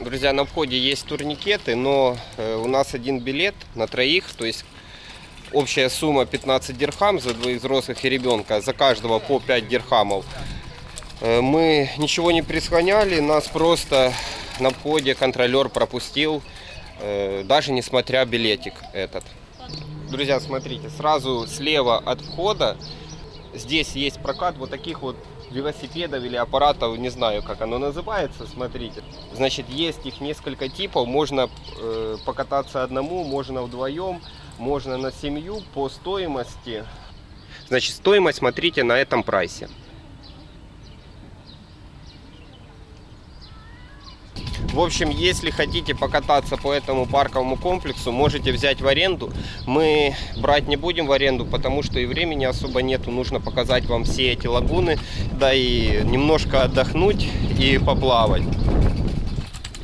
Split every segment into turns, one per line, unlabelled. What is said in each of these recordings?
Друзья, на входе есть турникеты, но э, у нас один билет на троих, то есть общая сумма 15 дирхам за двоих взрослых и ребенка, за каждого по 5 дирхамов. Э, мы ничего не присхоняли, нас просто на входе контролер пропустил, э, даже несмотря билетик этот. Друзья, смотрите, сразу слева от входа здесь есть прокат вот таких вот велосипедов или аппаратов, не знаю, как оно называется, смотрите. Значит, есть их несколько типов, можно э, покататься одному, можно вдвоем, можно на семью по стоимости. Значит, стоимость смотрите на этом прайсе. В общем, если хотите покататься по этому парковому комплексу, можете взять в аренду. Мы брать не будем в аренду, потому что и времени особо нету. Нужно показать вам все эти лагуны, да и немножко отдохнуть и поплавать.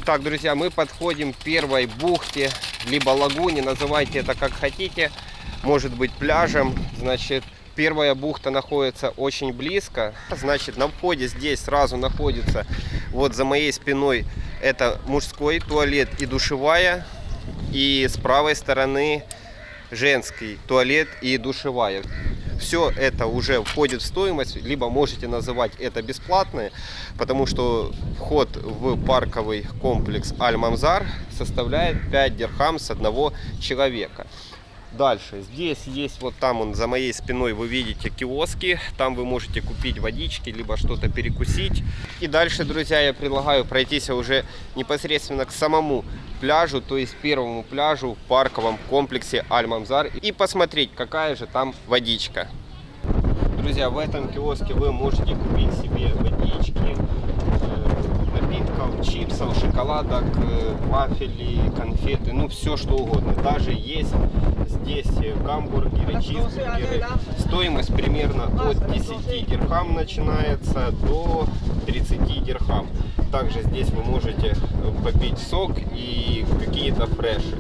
Итак, друзья, мы подходим к первой бухте, либо лагуне, называйте это как хотите. Может быть пляжем, значит, Первая бухта находится очень близко. Значит, на входе здесь сразу находится, вот за моей спиной, это мужской туалет и душевая. И с правой стороны женский туалет и душевая. Все это уже входит в стоимость, либо можете называть это бесплатное, потому что вход в парковый комплекс Аль-Мамзар составляет 5 дирхам с одного человека. Дальше, здесь есть вот там он за моей спиной вы видите киоски, там вы можете купить водички, либо что-то перекусить. И дальше, друзья, я предлагаю пройтись уже непосредственно к самому пляжу, то есть первому пляжу в парковом комплексе Аль-Мамзар и посмотреть, какая же там водичка. Друзья, в этом киоске вы можете купить себе водички, э, напитков, чипсов, шоколадок, э, вафели, конфеты, ну все что угодно. Даже есть здесь гамбургеры, чизбургеры. Стоимость примерно от 10 дирхам начинается до 30 дирхам. Также здесь вы можете попить сок и какие-то фреши.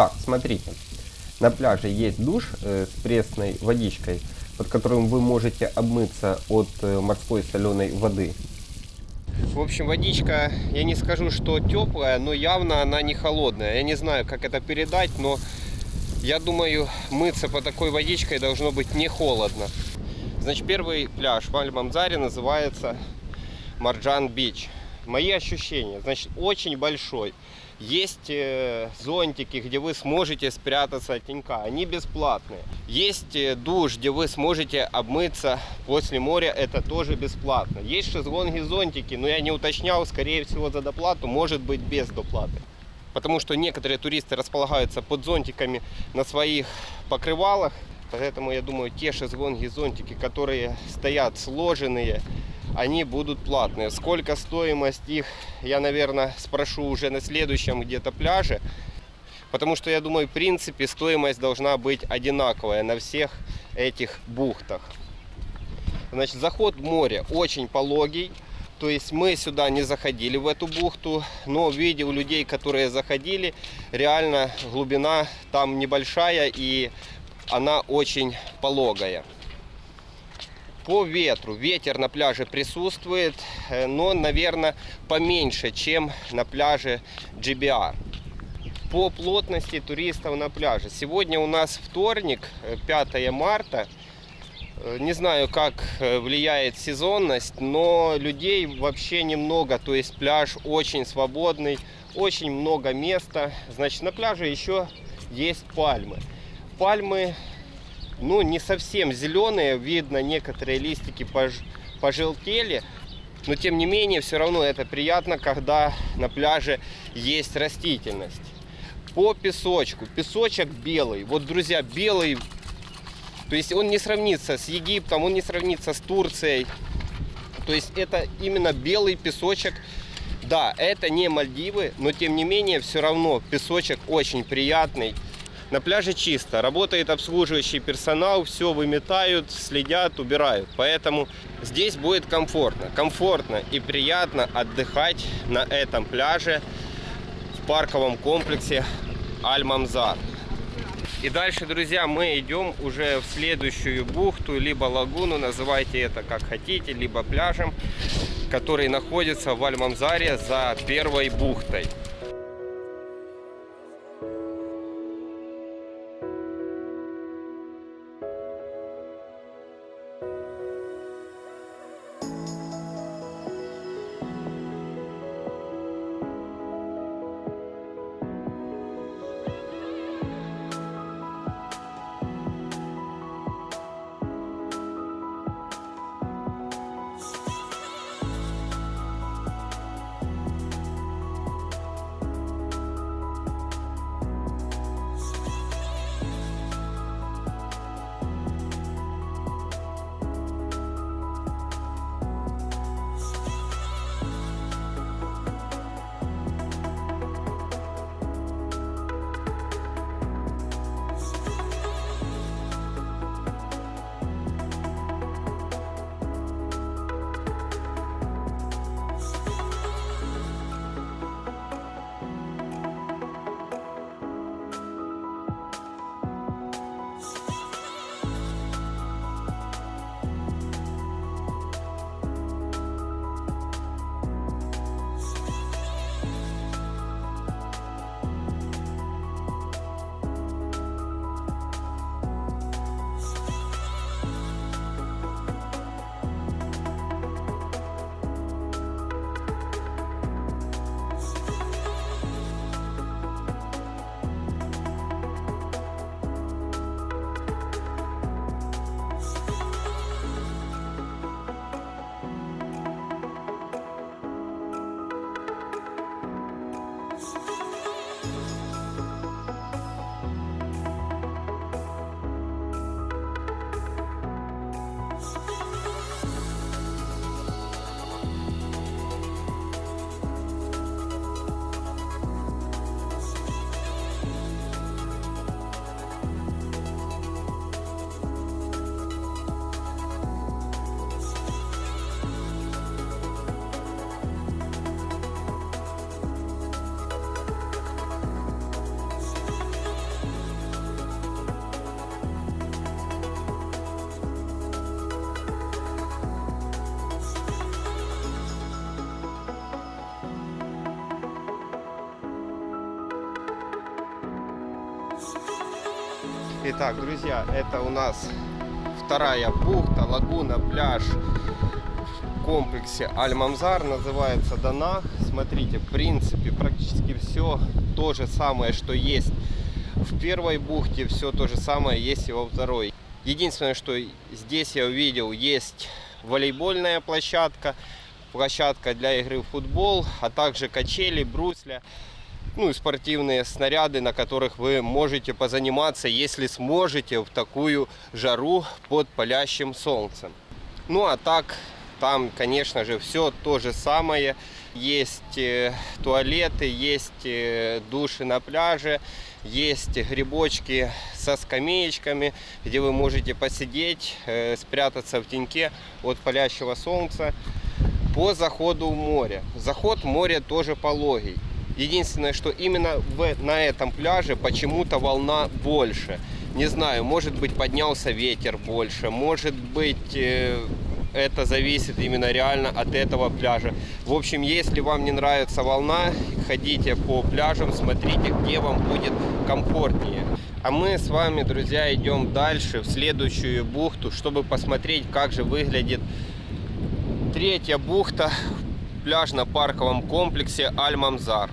Так, смотрите. На пляже есть душ э, с пресной водичкой, под которым вы можете обмыться от э, морской соленой воды. В общем, водичка, я не скажу, что теплая, но явно она не холодная. Я не знаю, как это передать, но я думаю, мыться по такой водичкой должно быть не холодно. Значит, первый пляж в Аль-Мамзаре называется Марджан Бич. Мои ощущения, значит, очень большой. Есть э, зонтики, где вы сможете спрятаться от тенька. Они бесплатные. Есть э, душ, где вы сможете обмыться после моря. Это тоже бесплатно. Есть шезлонги, зонтики, но я не уточнял. Скорее всего за доплату, может быть без доплаты. Потому что некоторые туристы располагаются под зонтиками на своих покрывалах. Поэтому я думаю, те шезлонги, зонтики, которые стоят сложенные, они будут платные. Сколько стоимость их, я, наверное, спрошу уже на следующем где-то пляже. Потому что, я думаю, в принципе, стоимость должна быть одинаковая на всех этих бухтах. Значит, заход в море очень пологий. То есть мы сюда не заходили в эту бухту, но видел людей, которые заходили, реально глубина там небольшая и она очень пологая. По ветру. Ветер на пляже присутствует, э, но, наверное, поменьше, чем на пляже GBA. По плотности туристов на пляже. Сегодня у нас вторник, э, 5 марта. Э, Не знаю, как э, влияет сезонность, но людей вообще немного. То есть пляж очень свободный, очень много места. Значит, на пляже еще есть пальмы. Пальмы, ну, не совсем зеленые. Видно, некоторые листики пож- пожелтели. Но, тем не менее, все равно это приятно, когда на пляже есть растительность. По песочку. Песочек белый. Вот, друзья, белый то есть он не сравнится с Египтом, он не сравнится с Турцией. То есть это именно белый песочек. Да, это не Мальдивы, но тем не менее все равно песочек очень приятный. На пляже чисто, работает обслуживающий персонал, все выметают, следят, убирают. Поэтому здесь будет комфортно. Комфортно и приятно отдыхать на этом пляже в парковом комплексе Аль-Мамзар. И дальше, друзья, мы идем уже в следующую бухту, либо лагуну, называйте это как хотите, либо пляжем, который находится в Альмамзаре за первой бухтой. Итак, друзья, это у нас вторая бухта, лагуна, пляж в комплексе Аль-Мамзар, называется Дана. Смотрите, в принципе, практически все то же самое, что есть в первой бухте, все то же самое есть и во второй. Единственное, что здесь я увидел, есть волейбольная площадка, площадка для игры в футбол, а также качели, брусля ну спортивные снаряды, на которых вы можете позаниматься, если сможете в такую жару под палящим солнцем. Ну а так, Там, конечно же, все то же самое. Есть э, туалеты, есть э, души на пляже, есть грибочки со скамеечками, где вы можете посидеть, э, спрятаться в теньке от палящего солнца. По заходу в море. Заход в море тоже пологий. Единственное, что именно в, на этом пляже почему-то волна больше. Не знаю, может быть поднялся ветер больше, может быть э, это зависит именно реально от этого пляжа. В общем, если вам не нравится волна, ходите по пляжам, смотрите, где вам будет комфортнее. А мы с вами, друзья, идем дальше, в следующую бухту, чтобы посмотреть, как же выглядит третья бухта в пляжно-парковом комплексе Аль-Мамзар.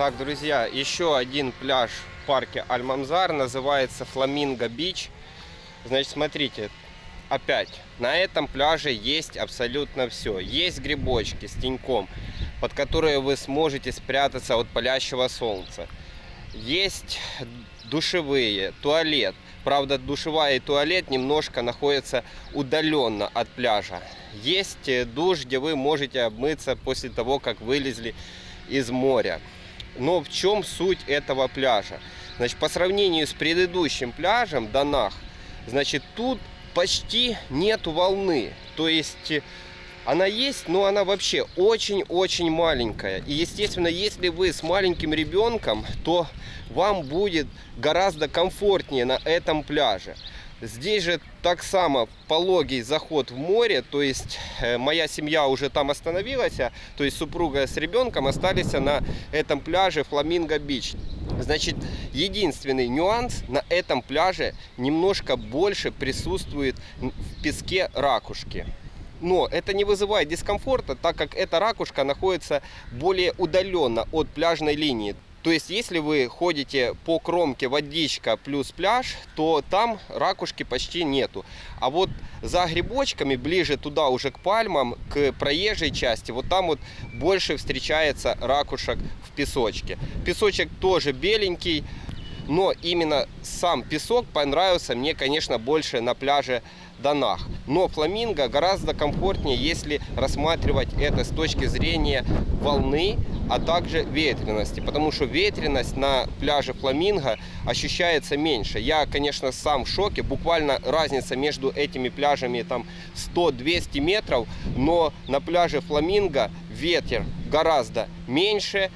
Итак, друзья, еще один пляж в парке Аль-Мамзар называется Фламинго Бич. Значит, смотрите, опять, на этом пляже есть абсолютно все. Есть грибочки с теньком, под которые вы сможете спрятаться от палящего солнца. Есть душевые, туалет. Правда, душевая и туалет немножко находятся удаленно от пляжа. Есть э, душ, где вы можете обмыться после того, как вылезли из моря. Но в чем суть этого пляжа? Значит, по сравнению с предыдущим пляжем Донах, значит, тут почти нет волны. То есть э, она есть, но она вообще очень-очень маленькая. И, естественно, если вы с маленьким ребенком, то вам будет гораздо комфортнее на этом пляже. Здесь же так само пологий заход в море, то есть э, моя семья уже там остановилась, а, то есть супруга с ребенком остались на этом пляже Фламинго Бич. Значит, единственный нюанс на этом пляже немножко больше присутствует в песке ракушки. Но это не вызывает дискомфорта, так как эта ракушка находится более удаленно от пляжной линии. То есть, если вы ходите по кромке водичка плюс пляж, то там ракушки почти нету. А вот за грибочками, ближе туда уже к пальмам, к проезжей части, вот там вот больше встречается ракушек в песочке. Песочек тоже беленький, но именно сам песок понравился мне, конечно, больше на пляже Донах. Но фламинго гораздо комфортнее, если рассматривать это с точки зрения волны, а также ветренности. Потому что ветренность на пляже Фламинго ощущается меньше. Я, конечно, сам в шоке. Буквально разница между этими пляжами там 100-200 метров. Но на пляже Фламинго ветер гораздо меньше,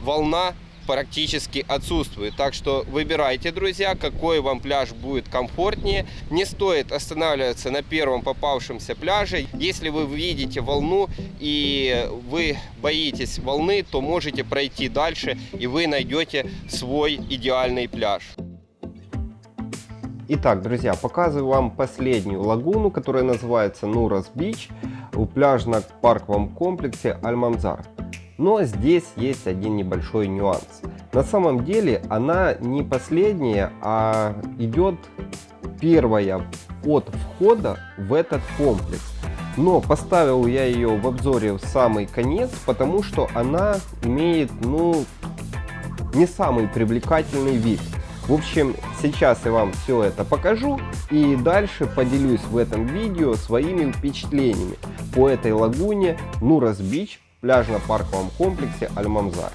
волна практически отсутствует. Так что выбирайте, друзья, какой вам пляж будет комфортнее. Не стоит останавливаться на первом попавшемся пляже. Если вы видите волну и вы боитесь волны, то можете пройти дальше и вы найдете свой идеальный пляж. Итак, друзья, показываю вам последнюю лагуну, которая называется Нурас Бич у пляжно-парковом комплексе Альмамзар. Но здесь есть один небольшой нюанс. На самом деле она не последняя, а идет первая от входа в этот комплекс. Но поставил я ее в обзоре в самый конец, потому что она имеет, ну, не самый привлекательный вид. В общем, сейчас я вам все это покажу и дальше поделюсь в этом видео своими впечатлениями по этой лагуне Нурас Бич пляжно-парковом комплексе Альмамзар.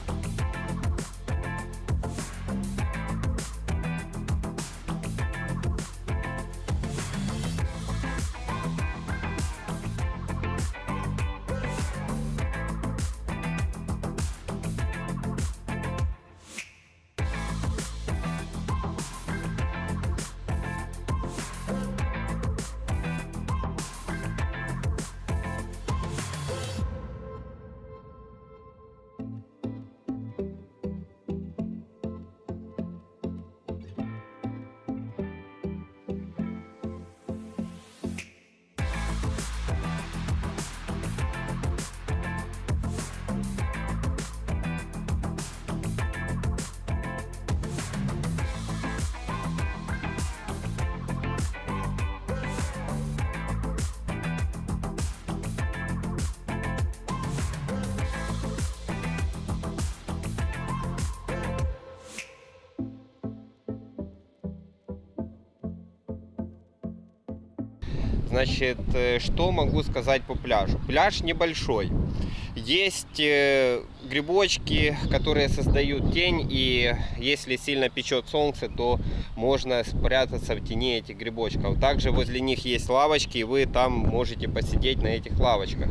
Значит, э, что могу сказать по пляжу? Пляж небольшой. Есть э, грибочки, которые создают тень, и если сильно печет солнце, то можно спрятаться в тени этих грибочков. Также возле них есть лавочки, и вы там можете посидеть на этих лавочках.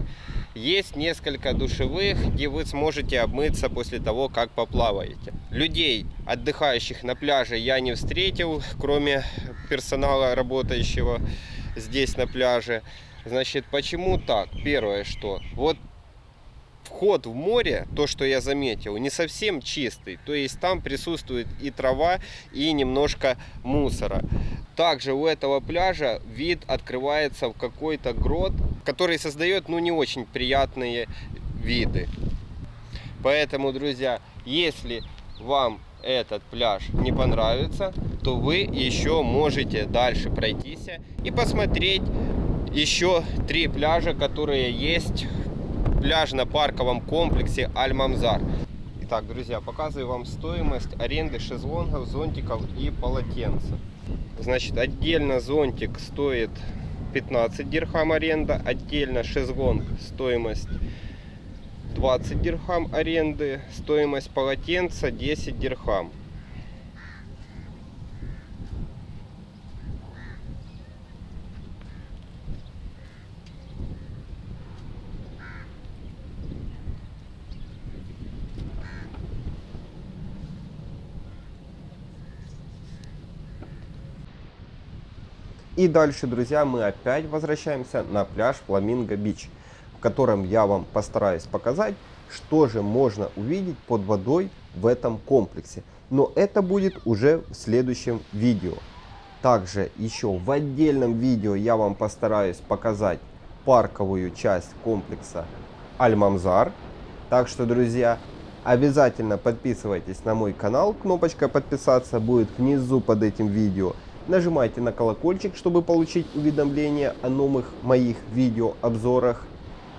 Есть несколько душевых, где вы сможете обмыться после того, как поплаваете. Людей, отдыхающих на пляже, я не встретил, кроме персонала работающего здесь на пляже. Значит, почему так? Первое, что вот вход в море, то, что я заметил, не совсем чистый. То есть там присутствует и трава, и немножко мусора. Также у этого пляжа вид открывается в какой-то грот, который создает ну, не очень приятные виды. Поэтому, друзья, если вам этот пляж не понравится, то вы еще можете дальше пройтись и посмотреть еще три пляжа, которые есть в пляжно-парковом комплексе Аль-Мамзар. Итак, друзья, показываю вам стоимость аренды шезлонгов, зонтиков и полотенца. Значит, отдельно зонтик стоит 15 дирхам аренда, отдельно шезлонг стоимость 20 дирхам аренды, стоимость полотенца 10 дирхам. И дальше, друзья, мы опять возвращаемся на пляж Фламинго Бич, в котором я вам постараюсь показать, что же можно увидеть под водой в этом комплексе. Но это будет уже в следующем видео. Также еще в отдельном видео я вам постараюсь показать парковую часть комплекса Альмамзар. Так что, друзья, обязательно подписывайтесь на мой канал. Кнопочка подписаться будет внизу под этим видео. Нажимайте на колокольчик, чтобы получить уведомления о новых моих видеообзорах.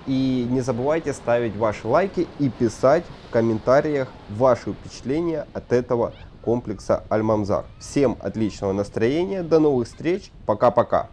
И не забывайте ставить ваши лайки и писать в комментариях ваши впечатления от этого комплекса Альмамзар. Всем отличного настроения, до новых встреч, пока-пока.